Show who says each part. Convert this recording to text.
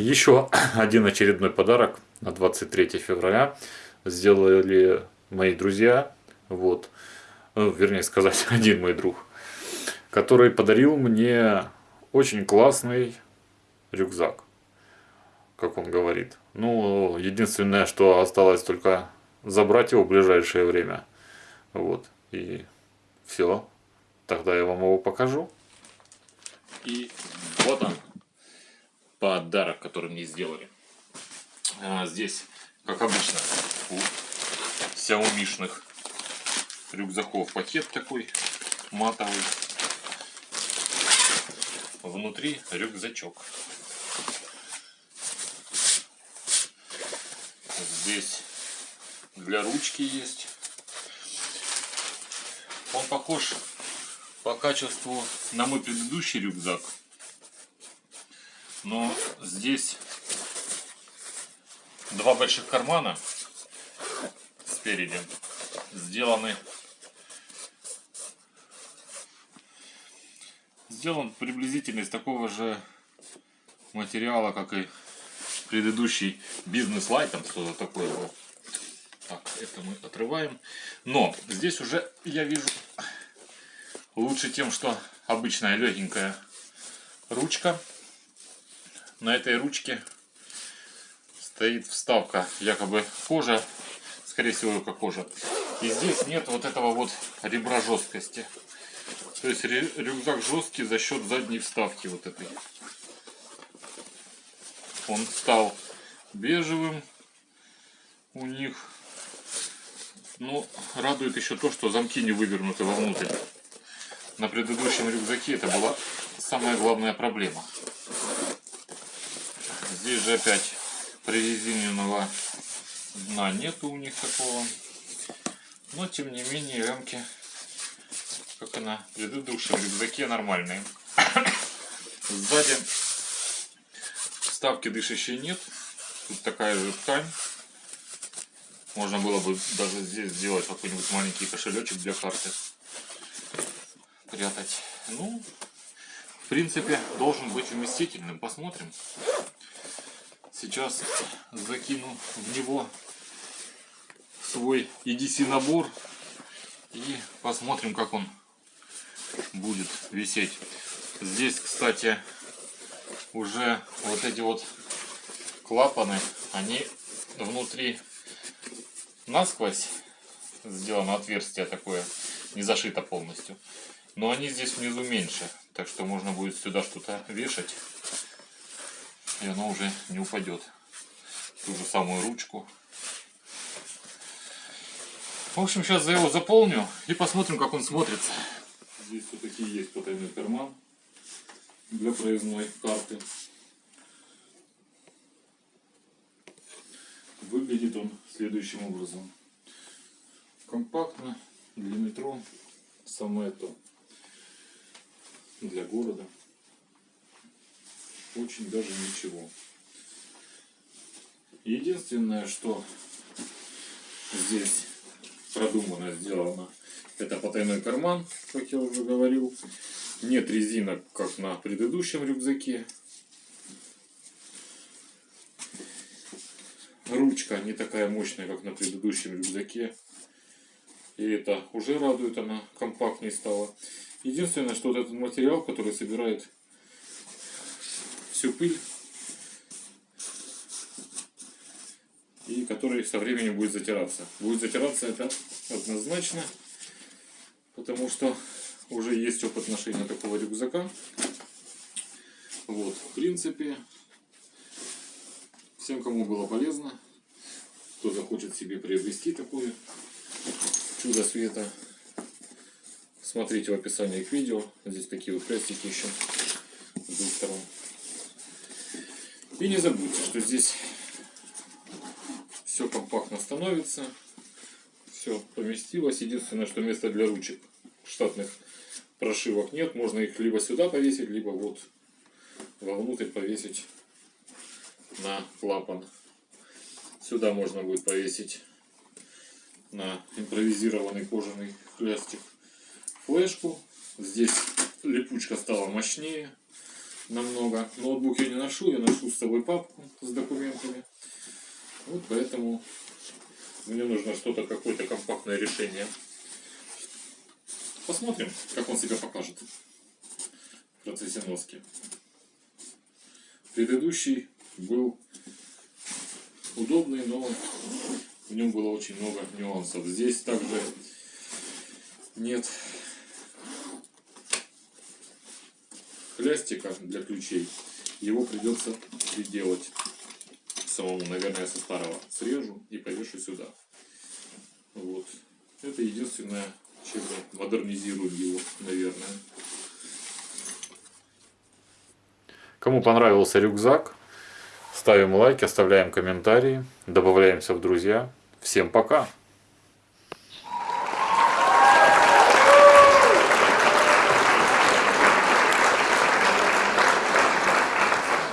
Speaker 1: Еще один очередной подарок на 23 февраля сделали мои друзья. Вот. Ну, вернее сказать, один мой друг. Который подарил мне очень классный рюкзак. Как он говорит. Ну, единственное, что осталось только забрать его в ближайшее время. Вот. И все. Тогда я вам его покажу. И вот он подарок, который мне сделали. А, здесь, как обычно, у сяомишных рюкзаков пакет такой матовый. Внутри рюкзачок. Здесь для ручки есть. Он похож по качеству на мой предыдущий рюкзак. Но здесь два больших кармана спереди сделаны сделан приблизительно из такого же материала, как и предыдущий бизнес лайтом, что-то такое было. Так, это мы отрываем. Но здесь уже я вижу лучше тем, что обычная легенькая ручка на этой ручке стоит вставка, якобы кожа, скорее всего, как кожа. И здесь нет вот этого вот ребра жесткости. То есть рюкзак жесткий за счет задней вставки вот этой. Он стал бежевым у них. Но радует еще то, что замки не вывернуты вовнутрь. На предыдущем рюкзаке это была самая главная проблема. Здесь же опять прорезиненного дна нету у них такого. Но тем не менее рамки, как и на предыдущем рюкзаке, нормальные. Сзади вставки дышащей нет. Тут такая же ткань. Можно было бы даже здесь сделать какой-нибудь маленький кошелечек для карты. Прятать. Ну, в принципе, должен быть вместительным. Посмотрим. Сейчас закину в него свой EDC набор и посмотрим, как он будет висеть. Здесь, кстати, уже вот эти вот клапаны, они внутри насквозь сделано отверстие такое, не зашито полностью. Но они здесь внизу меньше, так что можно будет сюда что-то вешать и оно уже не упадет. Ту же самую ручку. В общем, сейчас я его заполню и посмотрим, как он смотрится. Здесь все-таки есть потайной карман для проездной карты. Выглядит он следующим образом. Компактно, для метро, самое то. Для города очень даже ничего. Единственное, что здесь продумано, сделано, это потайной карман, как я уже говорил. Нет резинок, как на предыдущем рюкзаке. Ручка не такая мощная, как на предыдущем рюкзаке. И это уже радует, она компактнее стала. Единственное, что вот этот материал, который собирает всю пыль. И который со временем будет затираться. Будет затираться это однозначно, потому что уже есть опыт ношения такого рюкзака. Вот, в принципе, всем, кому было полезно, кто захочет себе приобрести такое чудо света, смотрите в описании к видео. Здесь такие вот крестики еще с двух сторон. И не забудьте, что здесь все компактно становится, все поместилось. Единственное, что места для ручек штатных прошивок нет. Можно их либо сюда повесить, либо вот вовнутрь повесить на клапан. Сюда можно будет повесить на импровизированный кожаный пластик флешку. Здесь липучка стала мощнее намного. Ноутбук я не ношу, я ношу с собой папку с документами. Вот поэтому мне нужно что-то, какое-то компактное решение. Посмотрим, как он себя покажет в процессе носки. Предыдущий был удобный, но в нем было очень много нюансов. Здесь также нет хлястика для ключей. Его придется приделать самому, наверное, со старого срежу и повешу сюда. Вот. Это единственное, чем модернизирую его, наверное. Кому понравился рюкзак, ставим лайк, оставляем комментарии, добавляемся в друзья. Всем пока!